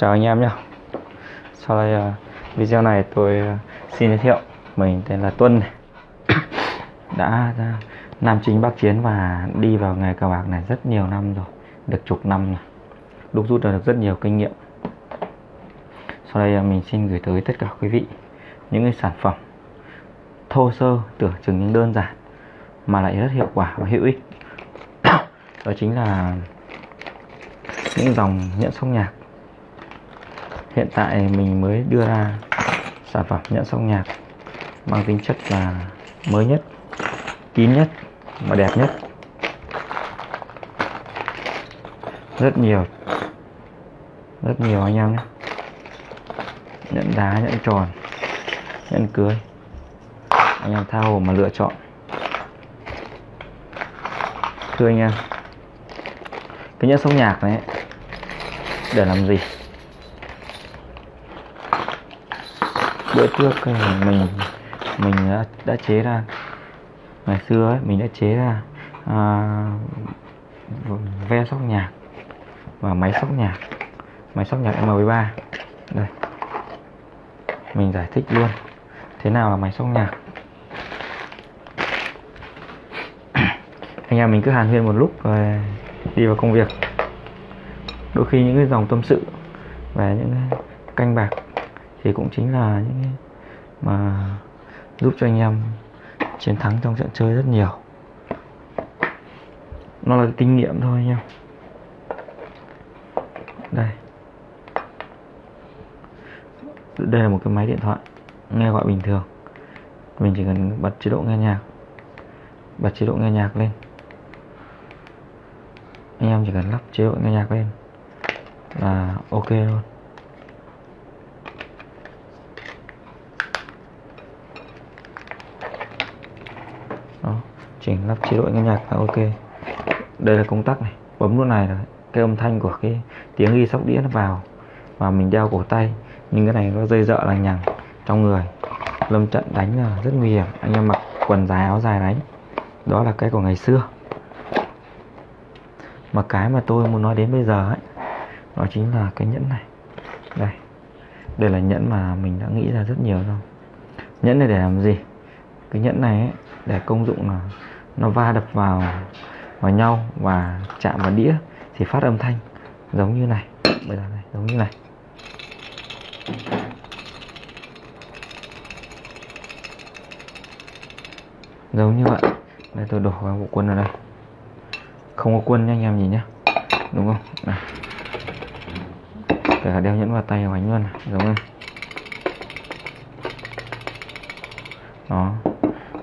Chào anh em nhé Sau đây uh, video này tôi uh, xin giới thiệu. Mình tên là Tuân này. Đã uh, Nam chính Bắc chiến và đi vào nghề cờ bạc này rất nhiều năm rồi. Được chục năm rồi. Đúc rút được rất nhiều kinh nghiệm. Sau đây uh, mình xin gửi tới tất cả quý vị Những cái sản phẩm Thô sơ tưởng chừng những đơn giản Mà lại rất hiệu quả và hữu ích. Đó chính là những dòng nhẫn sóc nhạc hiện tại mình mới đưa ra sản phẩm nhẫn song nhạc mang tính chất là mới nhất, kín nhất và đẹp nhất. Rất nhiều rất nhiều anh em nhé. Nhẫn đá, nhẫn tròn, nhẫn cưới, anh em tha hồ mà lựa chọn. Thưa anh em, cái nhẫn sóc nhạc này để làm gì? Bữa trước ờ, mình mình đã, đã chế ra. Ngày xưa ấy, mình đã chế ra à, ve sóc nhạc và máy sóc nhạc máy sóc nhạc M13 đây. Mình giải thích luôn. Thế nào là máy sóc nhạc? Anh em mình cứ hàn huyên một lúc rồi đi vào công việc. Đôi khi những cái dòng tâm sự về những canh bạc thì cũng chính là những mà giúp cho anh em chiến thắng trong trận chơi rất nhiều. Nó là kinh nghiệm thôi anh em. Đây. Đây là một cái máy điện thoại, nghe gọi bình thường. Mình chỉ cần bật chế độ nghe nhạc. Bật chế độ nghe nhạc lên. Anh em chỉ cần lắp chế độ nghe nhạc lên là ok luôn đó chỉnh lắp chế độ nghe nhạc là ok. Đây là công tắc này, bấm nút này là cái âm thanh của cái tiếng ghi sóc đĩa nó vào, và mình đeo cổ tay. Nhưng cái này nó dây dợ là nhằng trong người, lâm trận đánh là rất nguy hiểm. Anh em mặc quần dài, áo dài đánh, đó là cái của ngày xưa. Mà cái mà tôi muốn nói đến bây giờ ấy, đó chính là cái nhẫn này. Đây đây là nhẫn mà mình đã nghĩ ra rất nhiều rồi. Nhẫn này để làm gì? Cái nhẫn này ấy, để công dụng là nó va đập vào vào nhau và chạm vào đĩa thì phát âm thanh giống như này. Bây giờ này giống như này. Giống như vậy. Đây tôi đổ vào bộ quân vào đây. Không có quân nha anh em nhìn nhá. Đúng không? Này kể cả đeo nhẫn vào tay và bánh luôn này. Giống này đó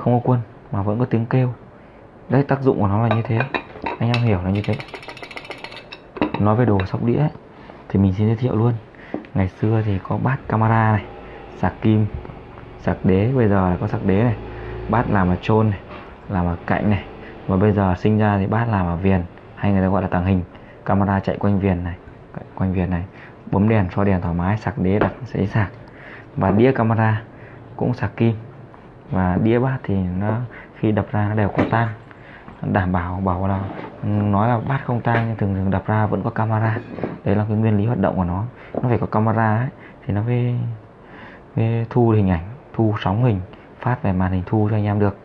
không có quân mà vẫn có tiếng kêu. Đấy tác dụng của nó là như thế. Anh em hiểu là như thế. Nói về đồ sóc đĩa ấy, thì mình xin giới thiệu luôn. Ngày xưa thì có bát camera này sạc kim sạc đế bây giờ là có sạc đế này. Bát làm ở trôn này làm ở cạnh này. Và bây giờ sinh ra thì bát làm ở viền hay người ta gọi là tàng hình. Camera chạy quanh viền này quanh viền này. Bấm đèn soi đèn thoải mái sạc đế đặt sẽ sạc. Và đĩa camera cũng sạc kim và đĩa bát thì nó khi đập ra nó đều có tang. Đảm bảo bảo là nói là bát không tang nhưng thường thường đập ra vẫn có camera. Đấy là cái nguyên lý hoạt động của nó. Nó phải có camera ấy, thì nó mới, mới thu hình ảnh thu sóng hình phát về màn hình thu cho anh em được.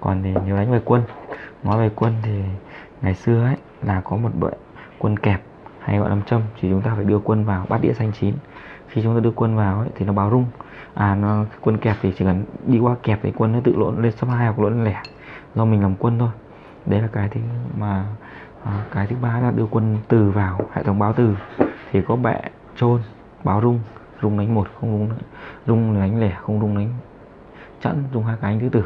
Còn thì nếu đánh về quân nói về quân thì ngày xưa ấy là có một bộ quân kẹp hay gọi là châm thì chúng ta phải đưa quân vào bát đĩa xanh chín. Khi chúng ta đưa quân vào ấy, thì nó báo rung à nó quân kẹp thì chỉ cần đi qua kẹp thì quân nó tự lộn lên số 2 hoặc lộn lên lẻ. Do mình làm quân thôi. Đấy là cái thứ mà à, cái thứ ba là đưa quân từ vào hệ thống báo từ. Thì có bệ trôn báo rung rung đánh một không rung rung đánh lẻ không rung đánh chẵn rung hai cái anh thứ tử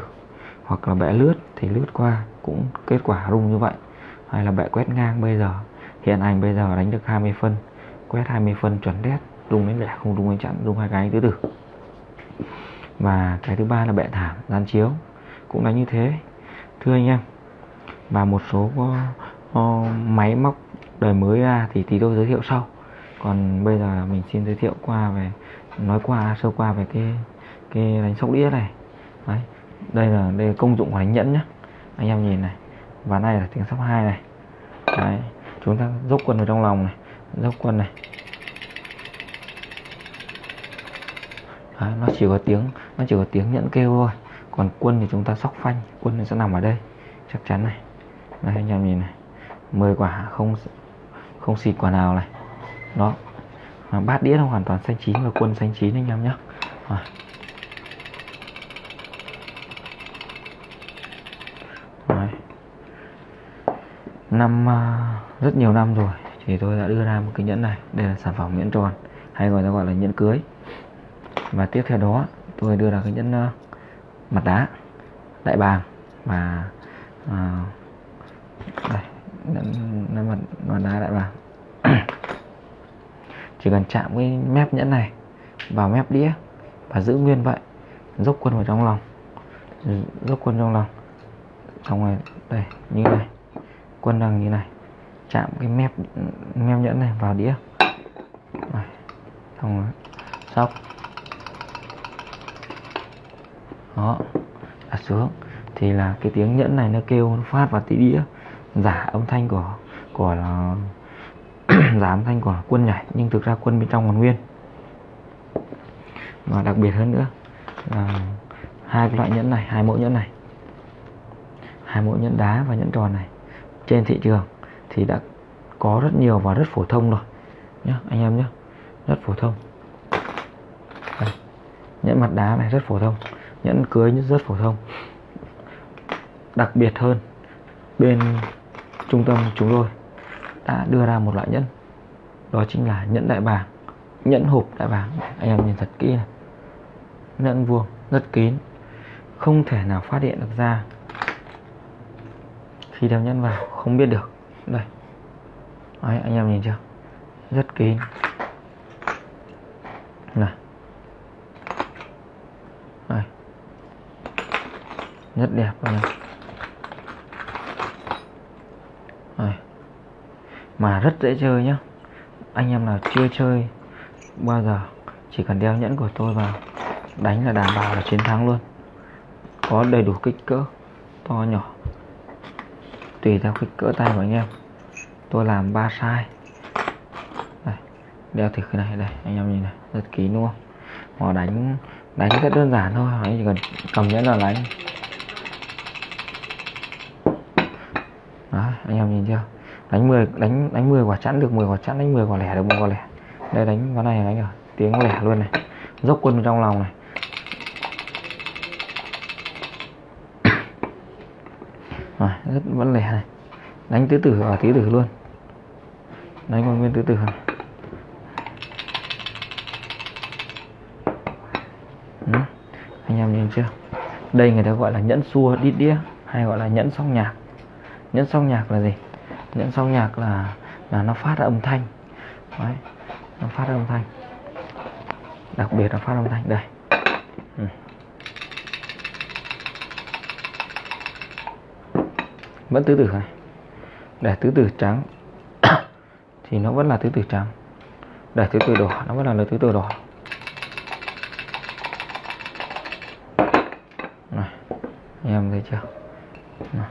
hoặc là bệ lướt thì lướt qua cũng kết quả rung như vậy. Hay là bệ quét ngang bây giờ. Hiện anh bây giờ đánh được 20 phân quét 20 phân chuẩn đét rung đánh lẻ không rung đánh chẵn rung hai cái thứ tử và cái thứ ba là bệ thảm gian chiếu. Cũng là như thế. Thưa anh em và một số uh, uh, máy móc đời mới ra thì tí tôi giới thiệu sau. Còn bây giờ mình xin giới thiệu qua về nói qua sơ qua về cái cái đánh sóc đĩa này. Đấy đây là đây là công dụng của đánh nhẫn nhá. Anh em nhìn này và này là tiếng sóc hai này. Đấy chúng ta dốc quân vào trong lòng này dốc quân này. Đấy, nó chỉ có tiếng nó chỉ có tiếng nhẫn kêu thôi. Còn quân thì chúng ta sóc phanh quân nó sẽ nằm ở đây. Chắc chắn này. Đây anh em nhìn này. 10 quả không không xịt quả nào này. Đó. Mà bát đĩa nó hoàn toàn xanh chín và quân xanh chín anh em nhé năm à, rất nhiều năm rồi thì tôi đã đưa ra một cái nhẫn này. Đây là sản phẩm nhẫn tròn hay gọi là gọi là nhẫn cưới và tiếp theo đó tôi đưa ra cái nhẫn uh, mặt đá đại bàng và uh, đây nhẫn mặt, mặt đá đại bàng. Chỉ cần chạm cái mép nhẫn này vào mép đĩa và giữ nguyên vậy dốc quân vào trong lòng. Dốc quân trong lòng. Xong rồi đây như này. Quân đang như này. Chạm cái mép mép nhẫn này vào đĩa. Xong rồi sóc đó, đặt xuống. Thì là cái tiếng nhẫn này nó kêu, nó phát vào tí đĩa. Giả âm thanh của của là giả âm thanh của quân nhảy, nhưng thực ra quân bên trong còn nguyên. Và đặc biệt hơn nữa, là hai cái loại nhẫn này, hai mẫu nhẫn này, hai mẫu nhẫn đá và nhẫn tròn này, trên thị trường thì đã có rất nhiều và rất phổ thông rồi. Nhé anh em nhé rất phổ thông. Đây. nhẫn mặt đá này rất phổ thông nhẫn cưới rất phổ thông. Đặc biệt hơn bên trung tâm chúng tôi đã đưa ra một loại nhẫn. Đó chính là nhẫn đại bàng nhẫn hộp đại bàng. Anh em nhìn thật kỹ này. Nhẫn vuông rất kín không thể nào phát hiện được ra khi đeo nhẫn vào không biết được. Đây. Đấy, anh em nhìn chưa? Rất kín này đây rất đẹp anh em. Mà rất dễ chơi nhá. Anh em nào chưa chơi bao giờ, chỉ cần đeo nhẫn của tôi vào, đánh là đảm bảo là chiến thắng luôn. Có đầy đủ kích cỡ, to nhỏ. Tùy theo kích cỡ tay của anh em. Tôi làm ba size. Đây đeo thử cái này, đây, anh em nhìn này, rất kín đúng không? Họ đánh đánh rất đơn giản thôi, anh chỉ cần cầm nhẫn là đánh. Đó, anh em nhìn chưa? Đánh 10 đánh đánh 10 quả chẵn được 10 quả chẵn, đánh 10 quả lẻ được 10 quả lẻ. Đây, đánh ván này, đánh rồi. Tiếng lẻ luôn này. Dốc quân trong lòng này. Rồi, rất, vẫn lẻ này. Đánh tứ tử ở tứ tử luôn. Đánh còn nguyên tứ tử này. Ừ. anh em nhìn chưa? Đây người ta gọi là nhẫn xua, đít đĩa, hay gọi là nhẫn song nhạc nhẫn song nhạc là gì? Nhẫn song nhạc là là nó phát ra âm thanh. Đấy, nó phát ra âm thanh. Đặc biệt là phát âm thanh. Đây. Ừ. vẫn tứ tử này. Để tứ tử trắng thì nó vẫn là tứ tử trắng. Để tứ tử đỏ nó vẫn là tứ tử đỏ. Này em thấy chưa? Này.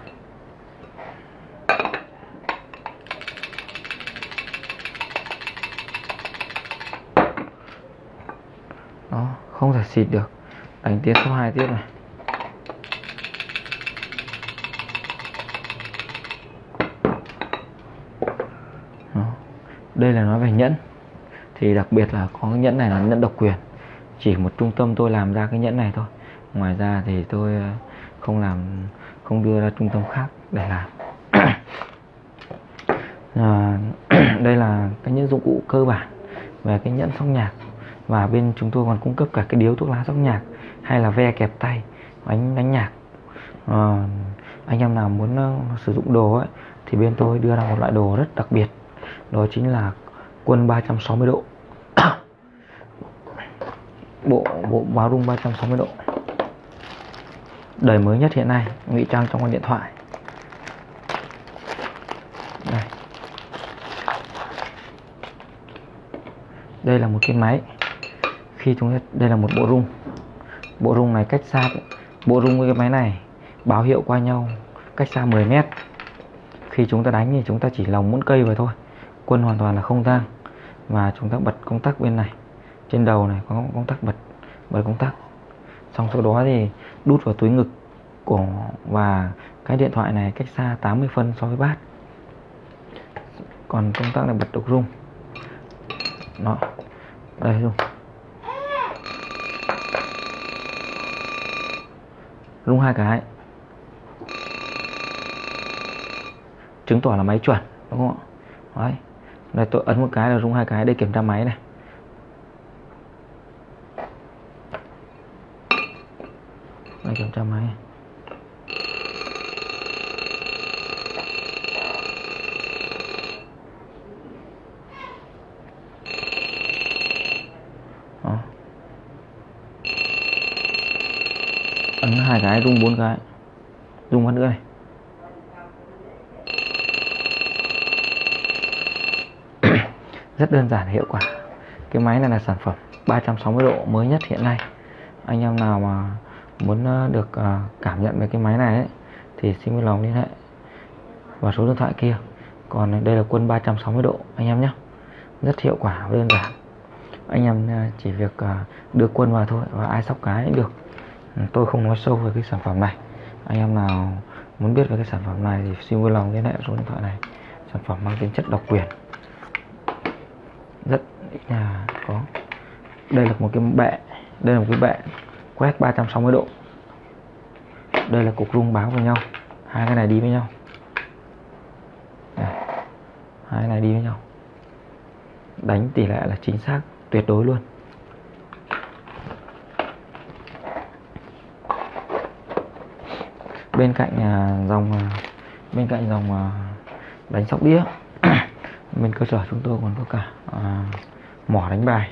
đó không thể xịt được. Đánh tiếp số 2 tiếp này. Đây là nói về nhẫn. Thì đặc biệt là có cái nhẫn này là nhẫn độc quyền. Chỉ một trung tâm tôi làm ra cái nhẫn này thôi. Ngoài ra thì tôi ờ, không làm không đưa ra trung tâm khác để làm. À, đây là cái những dụng cụ cơ bản về cái nhẫn sóc nhạc và bên chúng tôi còn cung cấp cả cái điếu thuốc lá sóc nhạc hay là ve kẹp tay đánh đánh nhạc. À, anh em nào muốn uh, sử dụng đồ ấy thì bên tôi đưa ra một loại đồ rất đặc biệt đó chính là quân 360 độ. Bộ bộ báo rung 360 độ. Đời mới nhất hiện nay ngụy trang trong con điện thoại. Đây. Đây là một cái máy khi chúng đây là một bộ rung. Bộ rung này cách xa, bộ rung với cái máy này báo hiệu qua nhau cách xa 10 mét. Khi chúng ta đánh thì chúng ta chỉ lòng muốn cây vào thôi, quân hoàn toàn là không tang. Và chúng ta bật công tắc bên này, trên đầu này có công tắc bật bật công tắc. Xong sau đó thì đút vào túi ngực của, và cái điện thoại này cách xa 80 phân so với bát. Còn công tắc này bật được rung. Nó đây rung. Rung hai cái chứng tỏ là máy chuẩn, đúng không ạ? Đấy. Đây tôi ấn một cái là rung hai cái để kiểm tra máy này. Đây kiểm tra máy Đó. ấn hai cái rung bốn cái. Rung phát nữa này. Rất đơn giản hiệu quả. Cái máy này là sản phẩm 360 độ mới nhất hiện nay. Anh em nào mà muốn ờ, được ờ, cảm nhận về cái máy này ấy, thì xin vui lòng liên hệ vào số điện thoại kia. Còn đây là quân 360 độ anh em nhé. Rất hiệu quả và đơn giản. Anh em ờ, chỉ việc đưa quân vào thôi và ai sóc cái cũng được. Ừ, tôi không nói sâu về cái sản phẩm này. Anh em nào muốn biết về cái sản phẩm này thì xin vui lòng liên hệ số điện thoại này. Sản phẩm mang tính chất độc quyền. Rất nhà có. Đây là một cái bệ, đây là một cái bệ quét 360 độ. Đây là cục rung báo với nhau. Hai cái này đi với nhau. Đây. hai cái này đi với nhau. Đánh tỷ lệ là chính xác, tuyệt đối luôn. À, à, bên cạnh dòng bên cạnh dòng đánh sóc đĩa bên cơ sở chúng tôi còn có cả à, mỏ đánh bài.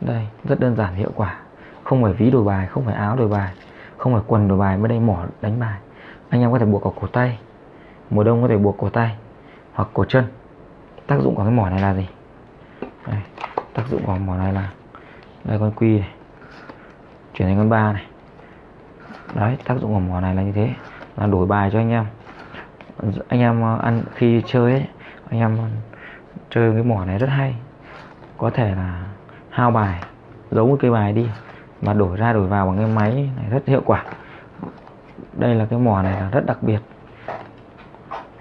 Đây rất đơn giản hiệu quả. Không phải ví đổi bài không phải áo đổi bài không phải quần đổi bài mới đây mỏ đánh bài. Anh em có thể buộc ở cổ tay mùa đông có thể buộc cổ tay hoặc cổ chân. Tác dụng của cái mỏ này là gì? Đây, tác dụng của mỏ này là đây con quy này chuyển thành con ba này đấy, tác dụng của mỏ này là như thế. Là đổi bài cho anh em. Anh em ờ, ăn, khi chơi ấy, anh em chơi cái mỏ này rất hay. Có thể là hao bài, giấu một cây bài đi, mà đổi ra đổi vào bằng cái máy này rất hiệu quả. Đây là cái mỏ này là rất đặc biệt.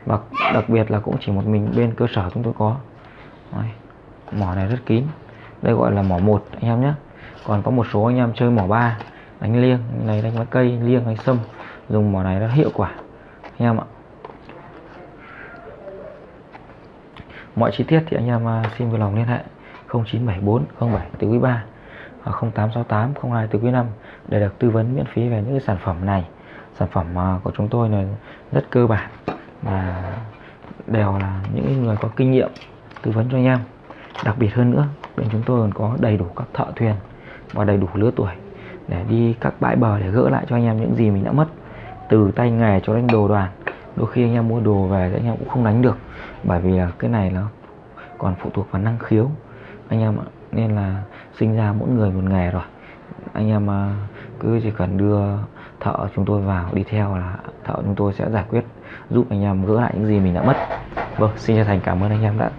Và đặc biệt là cũng chỉ một mình bên cơ sở chúng tôi có. Đấy. mỏ này rất kín. Đây gọi là mỏ một, anh em nhé. Còn có một số anh em chơi mỏ ba đánh liêng, này đánh lá cây, liêng hay sâm, dùng mỏ này rất hiệu quả. Anh em ạ. Mọi chi tiết thì anh em à, xin vui lòng liên hệ 0974 07 từ quý 3 hoặc 0868 02 từ quý 5 để được tư vấn miễn phí về những cái sản phẩm này. Sản phẩm à, của chúng tôi là rất cơ bản và đều là những người có kinh nghiệm tư vấn cho anh em. Đặc biệt hơn nữa, bên chúng tôi còn có đầy đủ các thợ thuyền và đầy đủ lứa tuổi để đi các bãi bờ để gỡ lại cho anh em những gì mình đã mất, từ tay nghề cho đến đồ đoàn đôi khi anh em mua đồ về thì anh em cũng không đánh được, bởi vì là cái này nó còn phụ thuộc vào năng khiếu. Anh em ạ, nên là sinh ra mỗi người một nghề rồi. Anh em à, cứ chỉ cần đưa thợ chúng tôi vào đi theo là thợ chúng tôi sẽ giải quyết, giúp anh em gỡ lại những gì mình đã mất. Vâng xin chân thành cảm ơn anh em đã